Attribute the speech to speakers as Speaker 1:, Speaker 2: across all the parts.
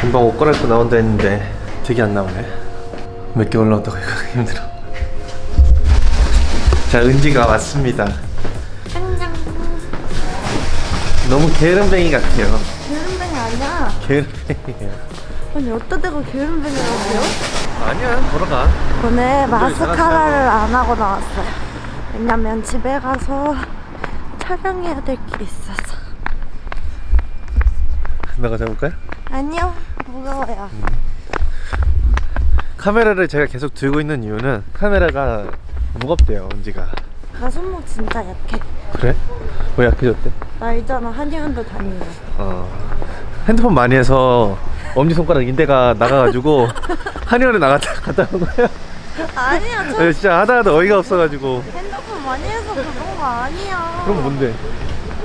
Speaker 1: 금방 옷 갈아입고 나온다 했는데 되게 안 나오네. 몇 개 올라온다고 이거 힘들어. 자 은지가 왔습니다.
Speaker 2: 짱짱
Speaker 1: 너무 게으름뱅이 같아요.
Speaker 2: 게으름뱅이 아니야.
Speaker 1: 게으름뱅이에요.
Speaker 2: 아니 어떤 데가 게으름뱅이라고요?
Speaker 1: 아니야 보러 가.
Speaker 2: 오늘. 마스카라를 안 하고 나왔어요. 왜냐면 집에 가서 촬영해야 될 게 있어서.
Speaker 1: 나가 잡을까요?
Speaker 2: 아니요 무거워요.
Speaker 1: 카메라를 제가 계속 들고 있는 이유는 카메라가 무겁대요 은지가.
Speaker 2: 나 손목 진짜 약해.
Speaker 1: 그래? 왜 약해졌대?
Speaker 2: 나 있잖아 한의원도 다니는
Speaker 1: 어. 핸드폰 많이 해서 엄지손가락 인대가 나가가지고 한의원에 나갔다 갔다 온 거야.
Speaker 2: 아니야 저
Speaker 1: 네, 진짜 하다 하다 어이가 없어가지고.
Speaker 2: 핸드폰 많이 해서 그런 거 아니야.
Speaker 1: 그럼 뭔데?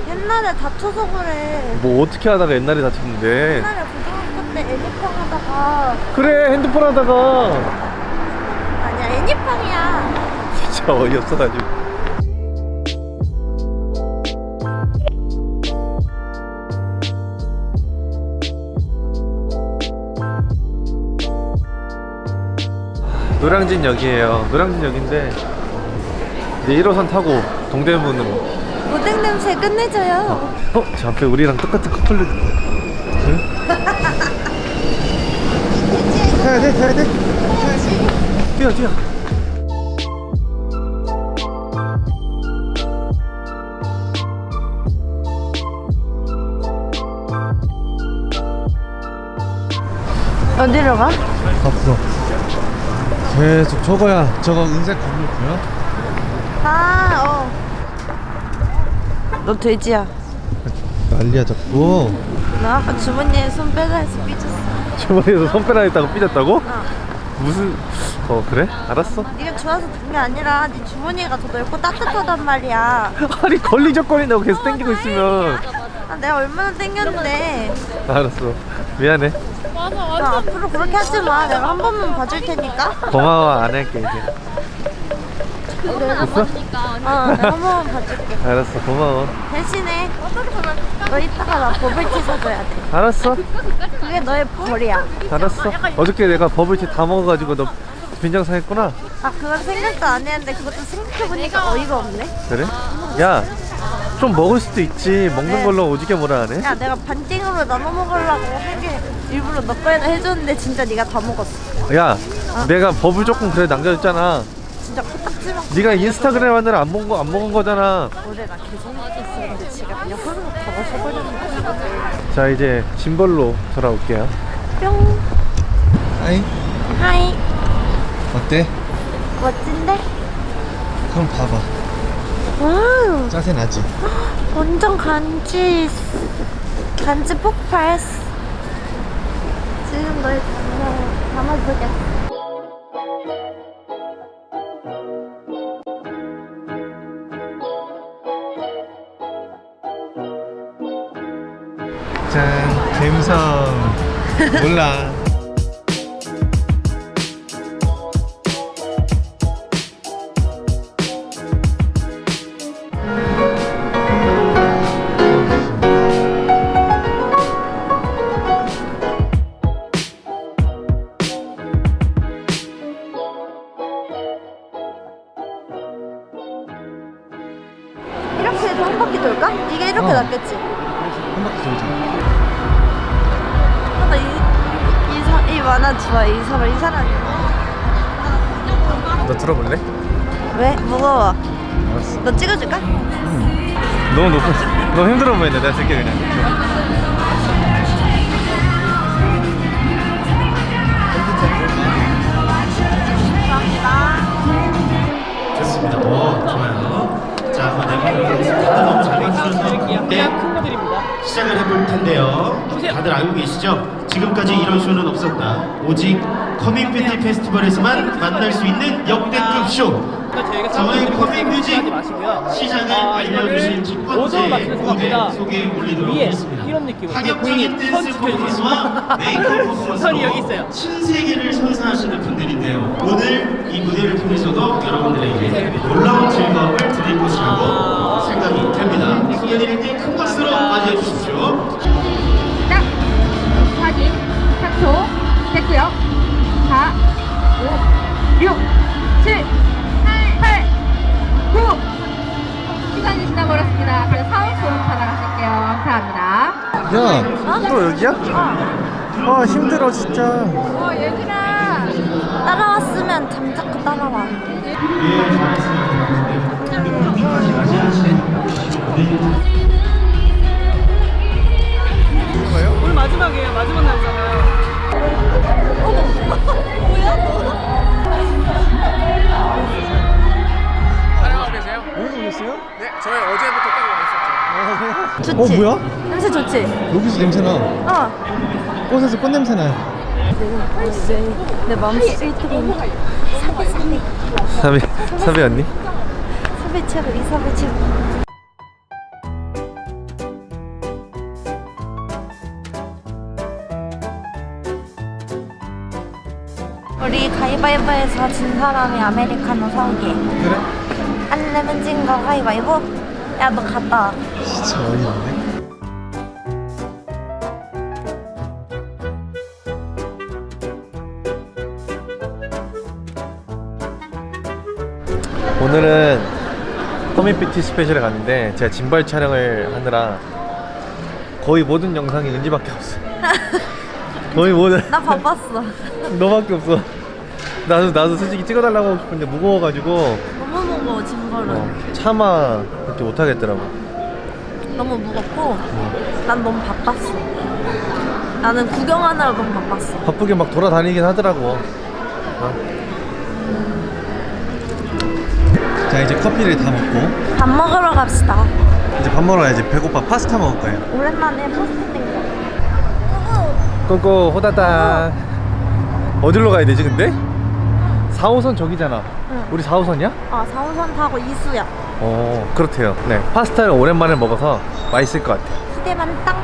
Speaker 2: 옛날에 다쳐서 그래.
Speaker 1: 뭐 어떻게 하다가 옛날에 다쳤는데?
Speaker 2: 옛날에 애니팡 하다가.
Speaker 1: 그래 핸드폰 하다가.
Speaker 2: 아니야 애니팡이야.
Speaker 1: 진짜 어이없어 가지고 노량진 역이에요. 노량진 역인데 이제 1호선 타고 동대문으로.
Speaker 2: 오뎅 냄새 끝내줘요.
Speaker 1: 어? 저 앞에 우리랑 똑같은 커플들 응? 타야 돼 타야 돼 뛰어 뛰어
Speaker 2: 어디로 가?
Speaker 1: 앞으로 계속 저거야 저거 은색 건물 보여?
Speaker 2: 아, 어. 너 돼지야.
Speaker 1: 난리야 자꾸
Speaker 2: 나 아까 주머니에 손 빼라 해서 삐졌어.
Speaker 1: 주머니에서 손 빼라 했다고 삐졌다고?
Speaker 2: 어.
Speaker 1: 무슨 어 그래? 알았어
Speaker 2: 네가 좋아서 든게 아니라 네 주머니가 더 넓고 따뜻하단 말이야.
Speaker 1: 아니 걸리적거린다고 계속 땡기고 있으면
Speaker 2: 아, 내가 얼마나 땡겼는데.
Speaker 1: 알았어 미안해
Speaker 2: 너 앞으로 그렇게 하지 마. 내가 한 번만 봐줄 테니까.
Speaker 1: 고마워 안 할게 이제? 어,
Speaker 2: 내가 한 번만 봐줄게.
Speaker 1: 알았어 고마워
Speaker 2: 대신에 너 이따가 나 버블티 사줘야 돼.
Speaker 1: 알았어
Speaker 2: 그게 너의 벌이야.
Speaker 1: 알았어 어저께 내가 버블티 다 먹어가지고 너 빈정 상했구나.
Speaker 2: 아, 그건 생각도 안 했는데 그것도 생각해보니까 어이가 없네.
Speaker 1: 그래? 야 좀 먹을 수도 있지. 먹는
Speaker 2: 네.
Speaker 1: 걸로 오지게 뭐라 하네.
Speaker 2: 야 내가 반띵으로 나눠 먹으려고 하게 일부러 너 거에다 해줬는데 진짜 네가 다 먹었어.
Speaker 1: 야 내가 버블 조금 그래 남겨줬잖아.
Speaker 2: 진짜 코딱지만
Speaker 1: 네가 인스타그램 하느라 안 먹은 거 안 먹은 거잖아.
Speaker 2: 노래가 계속 먹었었는데 지가 그냥 흐르륵 다 마셔버렸는 거야
Speaker 1: 자 이제 짐벌로 돌아올게요.
Speaker 2: 뿅. 하이
Speaker 1: 어때?
Speaker 2: 멋진데?
Speaker 1: 그럼 봐봐
Speaker 2: 와우
Speaker 1: 짜세 나지?
Speaker 2: 완전 간지 간지 폭발 지금 너의 담아, 담아보겠어
Speaker 1: 짠 갬성 몰라
Speaker 2: 돌까? 이게 이렇게
Speaker 1: 어.
Speaker 2: 낫겠지?
Speaker 1: 한 바퀴 돌자
Speaker 2: 아, 나 이, 이, 이, 사, 이 만화 좋아 이 사람 이 사람이
Speaker 1: 너 들어볼래?
Speaker 2: 왜? 무거워
Speaker 1: 알았어
Speaker 2: 너 찍어줄까?
Speaker 1: 너무 높아 너무 힘들어 보이네 내가 쓸게 그냥
Speaker 3: 좋습니다. 오, 좋아요. 다. 다들 너무 잘 해주셔서 네, 시작을 해볼 텐데요. 다들 알고 계시죠? 지금까지 이런 쇼는 없었다. 오직 Coming Beauty Festival에서만 만날 수 있는 역대급 쇼. 자, 오늘 Coming Beauty 시작을 알려주실 첫 번째 무대 소개해 올리도록 하겠습니다.
Speaker 4: 이런 느낌으로
Speaker 3: 파격적인 댄스
Speaker 4: 선
Speaker 3: 퍼포먼스와 메이크업. 퍼포먼스로 신세계를 선사하시는 분들인데요. 오늘 이 무대를 통해서도 여러분들에게 놀라운 즐거움을 드릴 것이라고 생각이 됩니다. 소개드릴 때 큰 박수로 맞이해 주십시오.
Speaker 1: 또 여기야? 아 힘들어 진짜.
Speaker 2: 따라왔으면 잠자코 따라와.
Speaker 4: 오늘 마지막이에요. 마지막 날이잖아요.
Speaker 5: 촬영하고 계세요?
Speaker 1: 어디서 오셨어요?
Speaker 5: 네, 저희 어제부터.
Speaker 2: 좋지?
Speaker 1: 어 뭐야?
Speaker 2: 냄새 좋지?
Speaker 1: 여기서 냄새나.
Speaker 2: 어.
Speaker 1: 꽃에서 꽃 냄새 나요.
Speaker 2: 내 마음속 1등은 사배 사배.
Speaker 1: 사비 사비 언니?
Speaker 2: 사배 최고 이 사배 최고. 우리 가위바위보에서 진 사람이 아메리카노 사오기.
Speaker 1: 그래?
Speaker 2: 안 내면 진거 가위바위보? 야 너 갔다 와.
Speaker 1: 진짜 어이없네. 오늘은 허밋뷰티 스페셜에 갔는데 제가 짐벌 촬영을 하느라 거의 모든 영상이 은지밖에 없어. 거의 모든
Speaker 2: 나 바빴어.
Speaker 1: 너밖에 없어. 나도 나도 솔직히 찍어달라고 하고 싶은데 무거워가지고
Speaker 2: 무거워 짐벌은.
Speaker 1: 어, 차마 그렇게 못하겠더라고.
Speaker 2: 너무 무겁고 난 너무 바빴어. 나는 구경하느라 너무 바빴어.
Speaker 1: 바쁘게 막 돌아다니긴 하더라고. 자 이제 커피를 다 먹고
Speaker 2: 밥 먹으러 갑시다.
Speaker 1: 이제 밥 먹으러 가야지 배고파 파스타 먹을 거예요.
Speaker 2: 오랜만에 포스트 땡겨.
Speaker 1: 꼬꼬 호다닥 어디로 가야 되지 근데? 4호선 저기잖아.
Speaker 2: 응.
Speaker 1: 우리 4호선이야?
Speaker 2: 아 4호선 타고 이수야.
Speaker 1: 어 그렇대요. 네 파스타를 오랜만에 먹어서 맛있을 것 같아.
Speaker 2: 기대만 땅.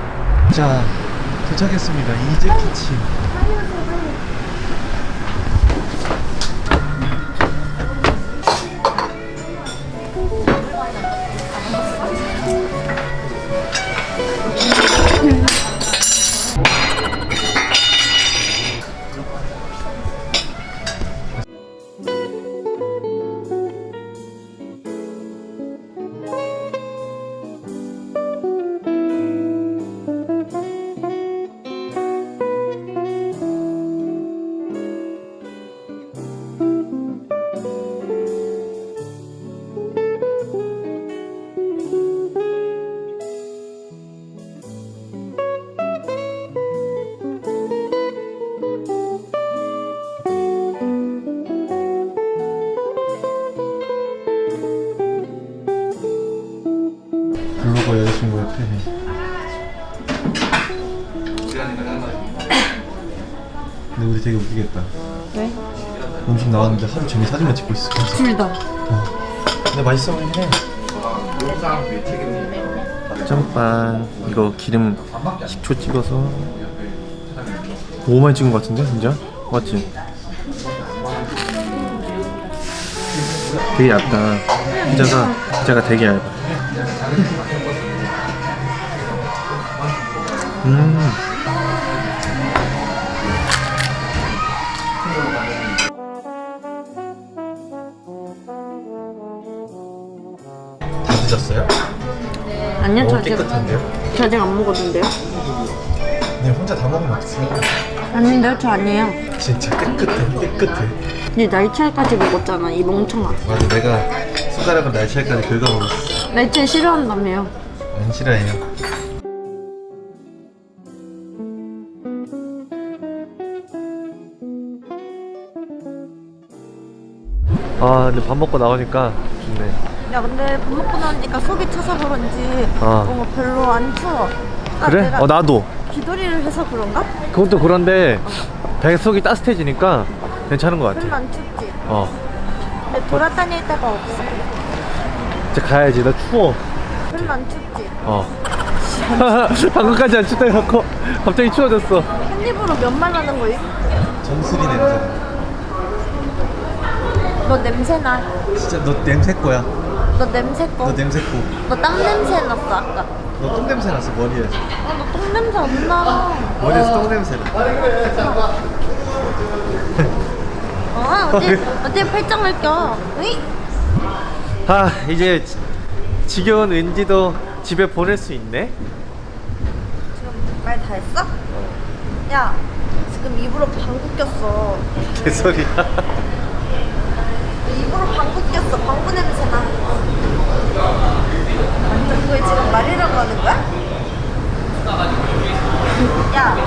Speaker 1: 자 도착했습니다. 이제 키친. 거 여자친구 옆에 근데 우리 되게 웃기겠다
Speaker 2: 왜?
Speaker 1: 음식 나왔는데 하루 종일 사진만 찍고 있어
Speaker 2: 둘 다.
Speaker 1: 근데 맛있어 보이긴 해 짬빵 이거 기름 식초 찍어서 너무 많이 찍은 것 같은데 진짜? 맞지? 되게 얇다 피자가 피자가 되게 얇아 음 다 드셨어요?
Speaker 2: 아니요 저 아직
Speaker 1: 깨끗한데요?
Speaker 2: 저 아직 안 먹었는데요.
Speaker 1: 네 혼자 다 먹으면 어떡해요
Speaker 2: 아닌데요 저 아니에요.
Speaker 1: 진짜 깨끗해 깨끗해
Speaker 2: 네 날치알까지 먹었잖아 이 멍청아.
Speaker 1: 맞아 내가 숟가락을 날치알까지 긁어먹었어
Speaker 2: 날치알 싫어한다며요.
Speaker 1: 안 싫어해요 근데 밥 먹고 나오니까 좋네
Speaker 2: 야 근데 밥 먹고 나니까 속이 차서 그런지
Speaker 1: 아.
Speaker 2: 뭔가 별로 안 추워. 아,
Speaker 1: 그래? 어 나도
Speaker 2: 기도리를 해서 그런가?
Speaker 1: 그것도 그런데 배 속이 따뜻해지니까 괜찮은 것 같아
Speaker 2: 별로 안 춥지.
Speaker 1: 어
Speaker 2: 근데 돌아다닐 데가 없어.
Speaker 1: 이제 가야지 나 추워
Speaker 2: 별로 안 춥지.
Speaker 1: 어 방금까지 안 춥다 해놓고 갑자기 추워졌어
Speaker 2: 한 입으로 몇말 하는 거임?
Speaker 1: 정수리 냄새
Speaker 2: 너 냄새 나.
Speaker 1: 진짜 너 냄새 거야
Speaker 2: 너 냄새 거.
Speaker 1: 너 냄새
Speaker 2: 꼬너땀 냄새 났어 아까.
Speaker 1: 너 똥 냄새 났어 머리에서
Speaker 2: 아, 너 똥 냄새 안 나.
Speaker 1: 머리에서 똥 냄새 나
Speaker 2: 어, 어디 어디 팔짱을 껴? 으이?
Speaker 1: 아 이제 지- 지겨운 은지도 집에 보낼 수 있네
Speaker 2: 지금 말 다 했어? 야 지금 입으로 방구 꼈어
Speaker 1: 개소리야.
Speaker 2: 입으로 방구 꼈어 방구 냄새 나 그거 지금 말이라고 하는 거야? 야너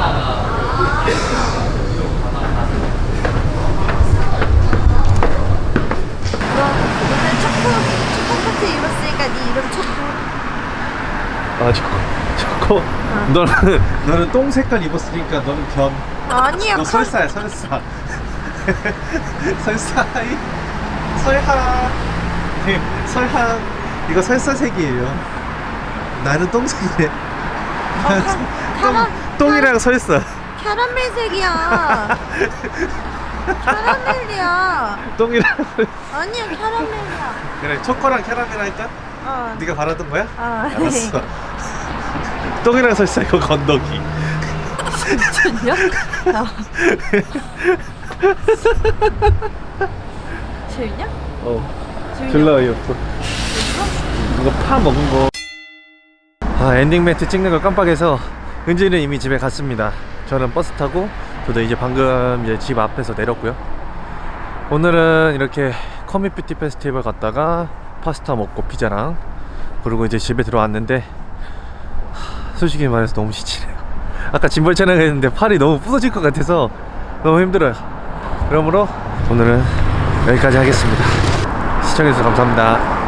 Speaker 2: 오늘 초코 초코 파티 입었으니까 네 이름 초코
Speaker 1: 아 초코 초코. 너는 너는 똥 색깔 입었으니까 너는 겸.
Speaker 2: 아니야
Speaker 1: 너
Speaker 2: 카-
Speaker 1: 설사야 설사. 설사이 설하. 네, 설하. 이거 설사색이에요. 나는 똥색이네.
Speaker 2: 어, 카- 카라-
Speaker 1: 똥이랑 설사.
Speaker 2: 캐러멜색이야 캐러멜이야
Speaker 1: 똥이랑 설사.
Speaker 2: 아니야 캐러멜이야
Speaker 1: 그래 초코랑 캐러멜 할까?
Speaker 2: 어
Speaker 1: 네가 바라던 거야?
Speaker 2: 아,
Speaker 1: 알았어. 똥이랑 설사 이거 건더기.
Speaker 2: 미쳤냐? 재밌냐?
Speaker 1: 어.
Speaker 2: 재밌냐?
Speaker 1: 졸라 어이없어. 이거 파 먹은 거. 아 엔딩 멘트 찍는 걸 깜빡해서 은지는 이미 집에 갔습니다. 저는 버스 타고 저도 이제 방금 이제 집 앞에서 내렸고요. 오늘은 이렇게 커밋뷰티 페스티벌 갔다가 파스타 먹고 피자랑 그리고 이제 집에 들어왔는데 하, 솔직히 말해서 너무 지치네요. 아까 짐벌 촬영했는데 팔이 너무 부서질 것 같아서 너무 힘들어요. 그러므로 오늘은 여기까지 하겠습니다. 시청해주셔서 감사합니다.